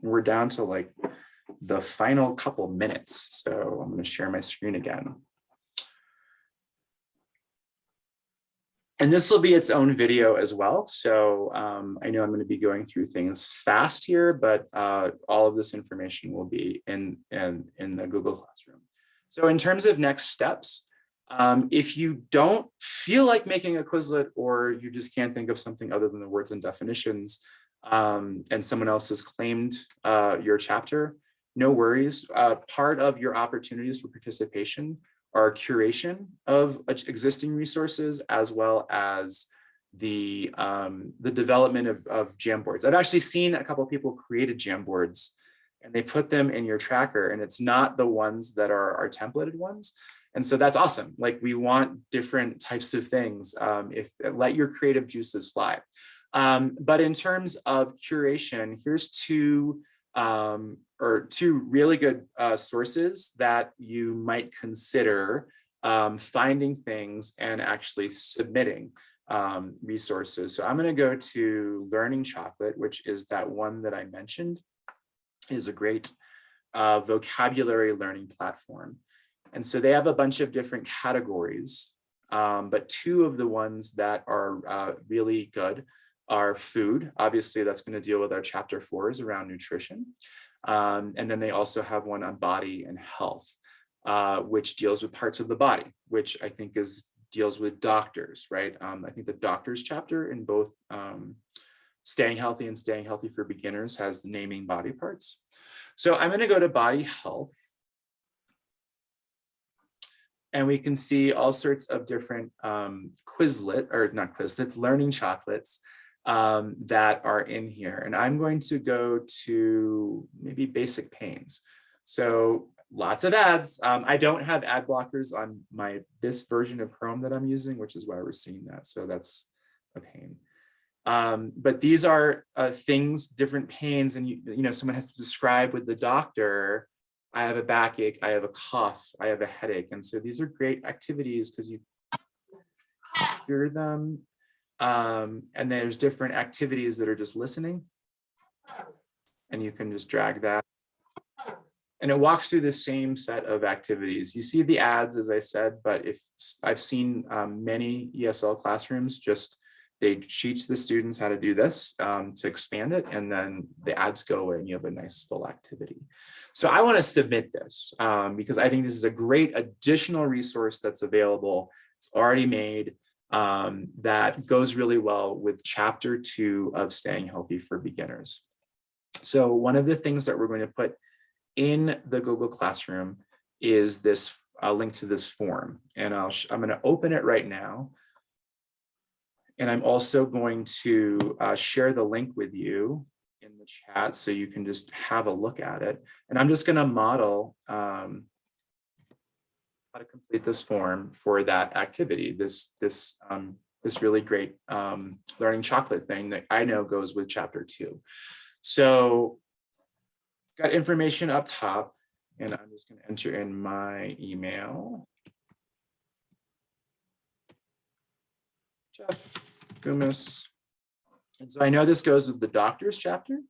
we're down to like the final couple minutes. So I'm going to share my screen again. And this will be its own video as well. So um, I know I'm going to be going through things fast here, but uh, all of this information will be in, in, in the Google Classroom. So in terms of next steps, um, if you don't feel like making a Quizlet or you just can't think of something other than the words and definitions um, and someone else has claimed uh, your chapter, no worries. Uh, part of your opportunities for participation are curation of existing resources as well as the um, the development of, of Jamboards. I've actually seen a couple people created Jamboards and they put them in your tracker and it's not the ones that are our templated ones. And so that's awesome. Like we want different types of things. Um, if let your creative juices fly. Um, but in terms of curation, here's two um, or two really good uh, sources that you might consider um, finding things and actually submitting um, resources. So I'm going to go to Learning Chocolate, which is that one that I mentioned is a great uh, vocabulary learning platform. And so they have a bunch of different categories, um, but two of the ones that are uh, really good are food. Obviously, that's going to deal with our chapter fours around nutrition. Um, and then they also have one on body and health, uh, which deals with parts of the body, which I think is deals with doctors, right? Um, I think the doctors chapter in both um, staying healthy and staying healthy for beginners has naming body parts. So I'm going to go to body health. And we can see all sorts of different um, Quizlet, or not Quizlets, learning chocolates um, that are in here. And I'm going to go to maybe basic pains. So lots of ads. Um, I don't have ad blockers on my this version of Chrome that I'm using, which is why we're seeing that. So that's a pain. Um, but these are uh, things, different pains, and you, you know, someone has to describe with the doctor, I have a backache, I have a cough, I have a headache. And so these are great activities because you hear them um, and there's different activities that are just listening. And you can just drag that. And it walks through the same set of activities. You see the ads, as I said, but if I've seen um, many ESL classrooms just they teach the students how to do this um, to expand it, and then the ads go away and you have a nice full activity. So I want to submit this um, because I think this is a great additional resource that's available. It's already made um, that goes really well with chapter two of staying healthy for beginners. So one of the things that we're going to put in the Google Classroom is this uh, link to this form. And I'll I'm going to open it right now. And I'm also going to uh, share the link with you in the chat so you can just have a look at it. And I'm just going to model um, how to complete this form for that activity, this, this, um, this really great um, learning chocolate thing that I know goes with chapter two. So it's got information up top and I'm just going to enter in my email. Jeff Goumas. And so I know this goes with the doctor's chapter.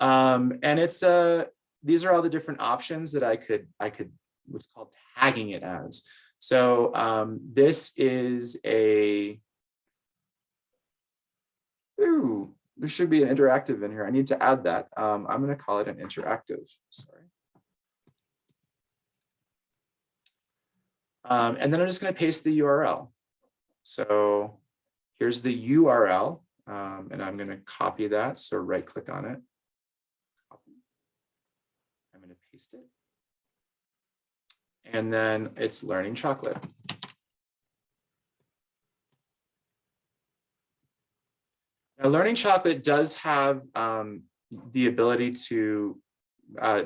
Um, and it's uh, these are all the different options that I could I could what's called tagging it as. So um, this is a, ooh, there should be an interactive in here. I need to add that. Um, I'm going to call it an interactive, sorry. Um, and then I'm just going to paste the URL. So here's the URL, um, and I'm going to copy that. So right click on it. I'm going to paste it and then it's learning chocolate. Now, learning chocolate does have um, the ability to uh,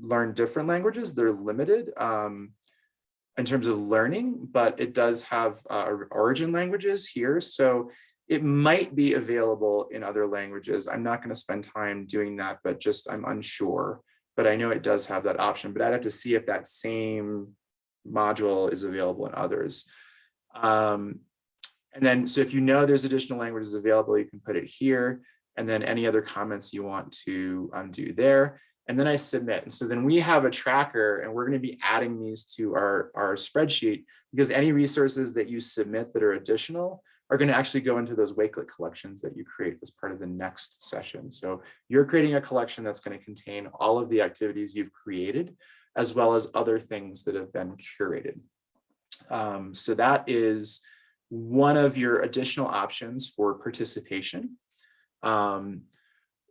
learn different languages. They're limited um, in terms of learning, but it does have uh, origin languages here. So it might be available in other languages. I'm not going to spend time doing that, but just I'm unsure but I know it does have that option, but I'd have to see if that same module is available in others. Um, and then, so if you know there's additional languages available, you can put it here. and then any other comments you want to um, do there. And then I submit. And so then we have a tracker and we're going to be adding these to our, our spreadsheet because any resources that you submit that are additional are going to actually go into those Wakelet collections that you create as part of the next session. So you're creating a collection that's going to contain all of the activities you've created, as well as other things that have been curated. Um, so that is one of your additional options for participation. Um,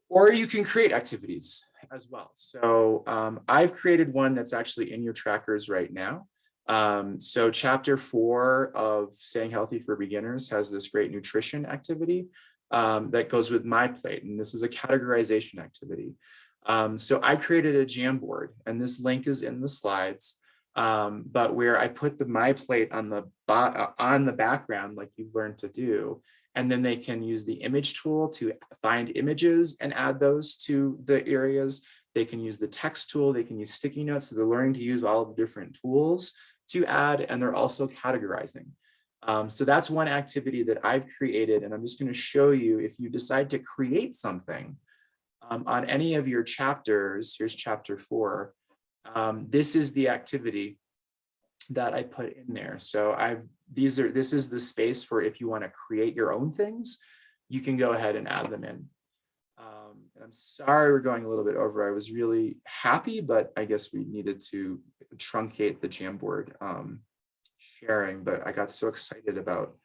or you can create activities as well. So um, I've created one that's actually in your trackers right now. Um, so chapter four of Staying Healthy for Beginners has this great nutrition activity um, that goes with my plate. And this is a categorization activity. Um, so I created a Jamboard and this link is in the slides. Um, but where I put the my plate on the uh, on the background, like you've learned to do, and then they can use the image tool to find images and add those to the areas. They can use the text tool, they can use sticky notes. So they're learning to use all of the different tools to add, and they're also categorizing. Um, so that's one activity that I've created, and I'm just going to show you if you decide to create something um, on any of your chapters, here's chapter four, um, this is the activity that I put in there. So I've these are this is the space for if you want to create your own things, you can go ahead and add them in. Um, and I'm sorry we're going a little bit over. I was really happy, but I guess we needed to truncate the Jamboard um, sharing, but I got so excited about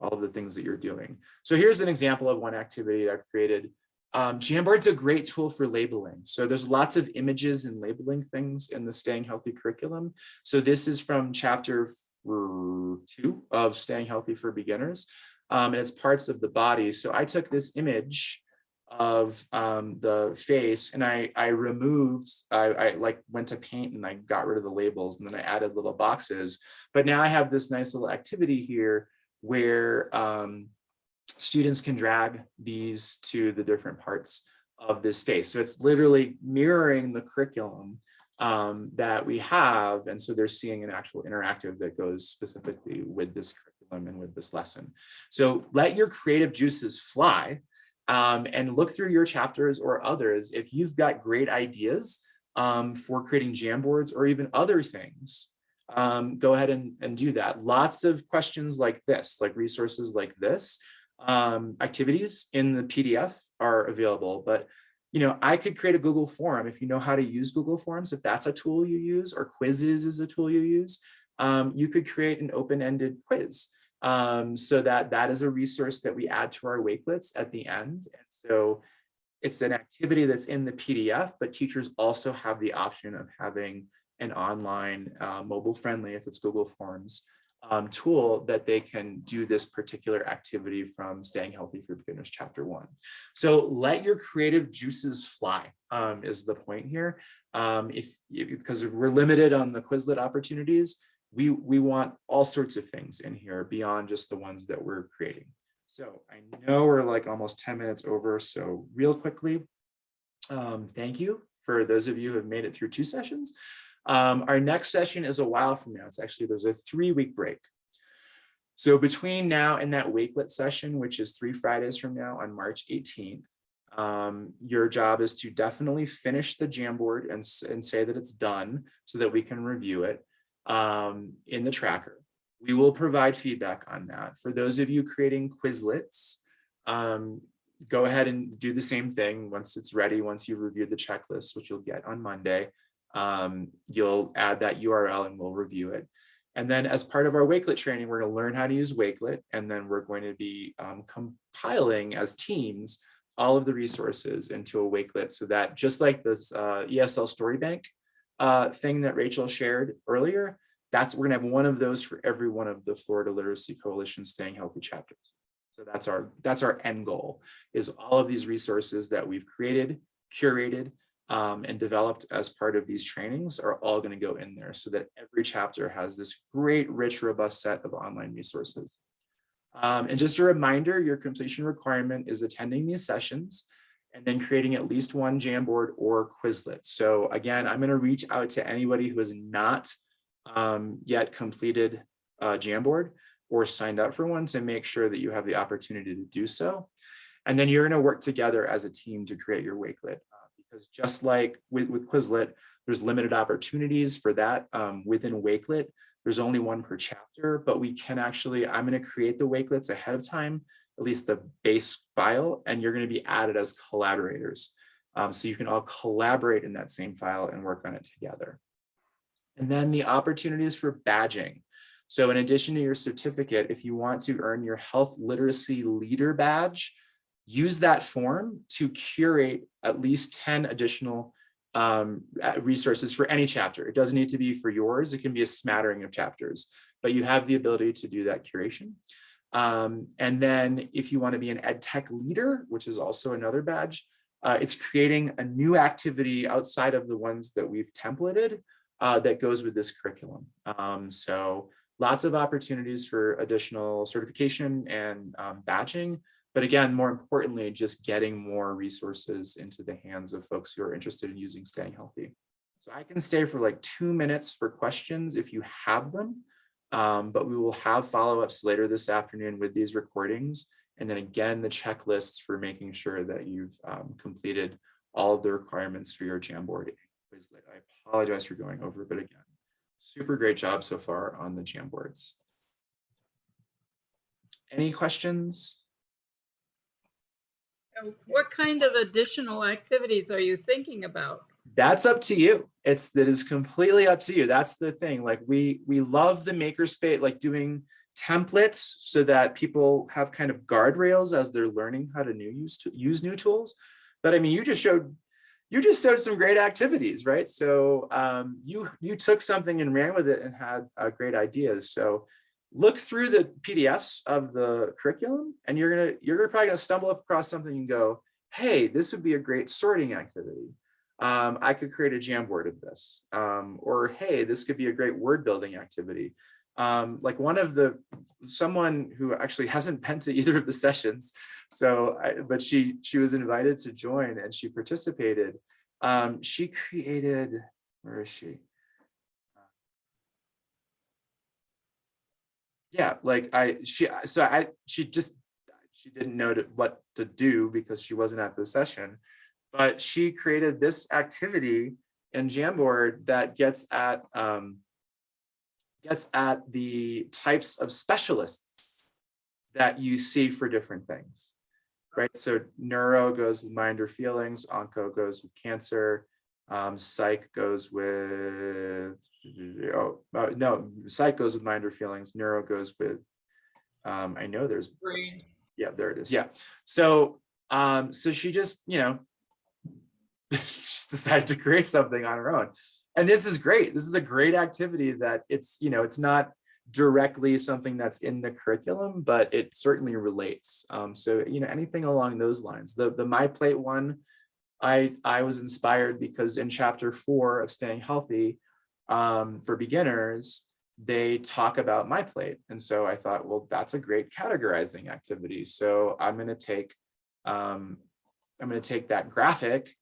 all the things that you're doing. So here's an example of one activity I've created. Um, Jamboard's a great tool for labeling. So there's lots of images and labeling things in the Staying Healthy curriculum. So this is from chapter two of Staying Healthy for Beginners. Um, and it's parts of the body. So I took this image of um, the face and I, I removed, I, I like went to paint and I got rid of the labels and then I added little boxes. But now I have this nice little activity here where um, students can drag these to the different parts of this space. So it's literally mirroring the curriculum um, that we have. And so they're seeing an actual interactive that goes specifically with this curriculum and with this lesson. So let your creative juices fly um, and look through your chapters or others. If you've got great ideas um, for creating Jamboards or even other things, um, go ahead and, and do that. Lots of questions like this, like resources like this, um, activities in the PDF are available, but you know, I could create a Google form if you know how to use Google Forms, if that's a tool you use, or quizzes is a tool you use, um, you could create an open-ended quiz um, so that that is a resource that we add to our Wakelets at the end. And so it's an activity that's in the PDF, but teachers also have the option of having an online uh, mobile friendly, if it's Google Forms, um, tool that they can do this particular activity from Staying Healthy for Beginners Chapter 1. So let your creative juices fly um, is the point here. Um, if Because we're limited on the Quizlet opportunities, we, we want all sorts of things in here beyond just the ones that we're creating. So I know we're like almost 10 minutes over, so real quickly, um, thank you for those of you who have made it through two sessions. Um, our next session is a while from now. It's actually, there's a three week break. So between now and that Wakelet session, which is three Fridays from now on March 18th, um, your job is to definitely finish the Jamboard and, and say that it's done so that we can review it um, in the tracker. We will provide feedback on that. For those of you creating Quizlets, um, go ahead and do the same thing once it's ready, once you've reviewed the checklist, which you'll get on Monday um, you'll add that URL and we'll review it. And then as part of our Wakelet training, we're gonna learn how to use Wakelet, and then we're going to be um, compiling as teams all of the resources into a Wakelet so that just like this uh, ESL story bank uh, thing that Rachel shared earlier, that's we're gonna have one of those for every one of the Florida Literacy Coalition Staying Healthy chapters. So that's our that's our end goal is all of these resources that we've created, curated, um, and developed as part of these trainings are all going to go in there so that every chapter has this great, rich, robust set of online resources. Um, and just a reminder, your completion requirement is attending these sessions and then creating at least one Jamboard or Quizlet. So again, I'm going to reach out to anybody who has not um, yet completed a Jamboard or signed up for one to make sure that you have the opportunity to do so. And then you're going to work together as a team to create your Wakelet. Uh, because just like with, with Quizlet, there's limited opportunities for that um, within Wakelet. There's only one per chapter, but we can actually, I'm going to create the Wakelets ahead of time, at least the base file, and you're going to be added as collaborators. Um, so you can all collaborate in that same file and work on it together. And then the opportunities for badging. So in addition to your certificate, if you want to earn your health literacy leader badge, use that form to curate at least 10 additional um, resources for any chapter. It doesn't need to be for yours. It can be a smattering of chapters, but you have the ability to do that curation. Um, and then if you want to be an ed tech leader, which is also another badge, uh, it's creating a new activity outside of the ones that we've templated uh, that goes with this curriculum. Um, so lots of opportunities for additional certification and um, badging, but again, more importantly, just getting more resources into the hands of folks who are interested in using staying healthy. So I can stay for like two minutes for questions if you have them, um, but we will have follow-ups later this afternoon with these recordings. And then again, the checklists for making sure that you've um, completed all of the requirements for your Jamboard Quizlet. I apologize for going over, but again, super great job so far on the Jamboards. Any questions? What kind of additional activities are you thinking about? That's up to you. It's that is completely up to you. That's the thing. Like we we love the makerspace, like doing templates so that people have kind of guardrails as they're learning how to new use to use new tools. But I mean, you just showed you just showed some great activities, right? So um, you you took something and ran with it and had uh, great ideas. So look through the PDFs of the curriculum and you're gonna you're probably gonna stumble across something and go, hey, this would be a great sorting activity. Um, I could create a Jamboard of this. Um, or hey, this could be a great word building activity. Um, like one of the someone who actually hasn't been to either of the sessions, so I, but she she was invited to join and she participated. Um, she created where is she? yeah, like I, she, so I, she just, she didn't know to, what to do because she wasn't at the session, but she created this activity in Jamboard that gets at, um, gets at the types of specialists that you see for different things, right? So neuro goes with mind or feelings, onco goes with cancer, um, psych goes with oh uh, no, psych goes with mind or feelings. Neuro goes with um, I know there's Brain. yeah there it is yeah. So um, so she just you know just decided to create something on her own, and this is great. This is a great activity that it's you know it's not directly something that's in the curriculum, but it certainly relates. Um, so you know anything along those lines. The the my plate one I, I was inspired because in chapter four of staying healthy um, for beginners, they talk about my plate. And so I thought, well, that's a great categorizing activity. So I'm going to take, um, I'm going to take that graphic,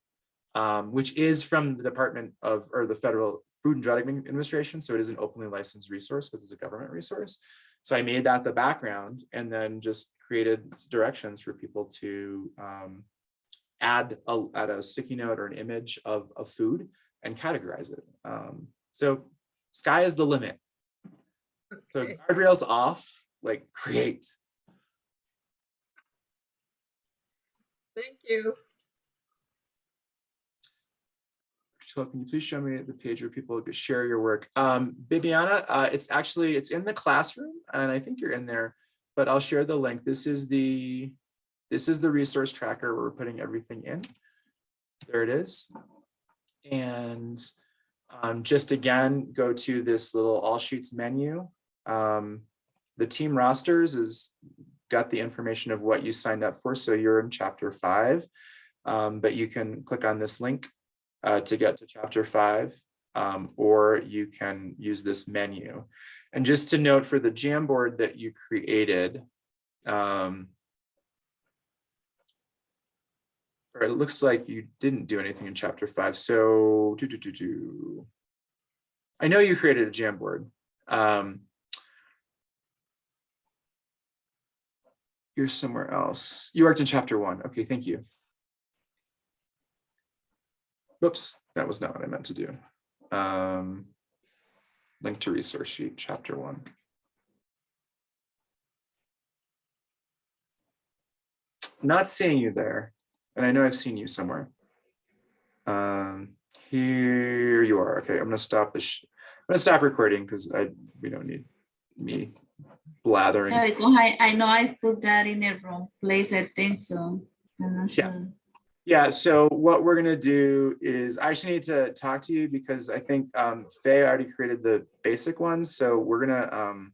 um, which is from the Department of, or the Federal Food and Drug Administration. So it is an openly licensed resource because it's a government resource. So I made that the background and then just created directions for people to um, add a, add a sticky note or an image of, a food and categorize it. Um, so sky is the limit. So guardrails off, like create. Thank you. Can you please show me the page where people could share your work? Um, Bibiana, uh, it's actually, it's in the classroom and I think you're in there, but I'll share the link. This is the, this is the resource tracker where we're putting everything in. There it is. And um, just again, go to this little all sheets menu. Um, the team rosters is got the information of what you signed up for. So you're in chapter five, um, but you can click on this link uh, to get to chapter five, um, or you can use this menu. And just to note for the Jamboard that you created, um, or it looks like you didn't do anything in chapter five. So do, do, do, do. I know you created a Jamboard. Um, you're somewhere else. You worked in chapter one. Okay, thank you. Whoops, that was not what I meant to do. Um, link to resource sheet, chapter one. Not seeing you there, and I know I've seen you somewhere. Um, here you are. Okay, I'm gonna stop this. I'm gonna stop recording because I we don't need me blathering. Yeah, because I, I know I put that in a wrong place, I think so. I'm not Yeah. Yeah, so what we're gonna do is I actually need to talk to you because I think um Faye already created the basic ones, so we're gonna um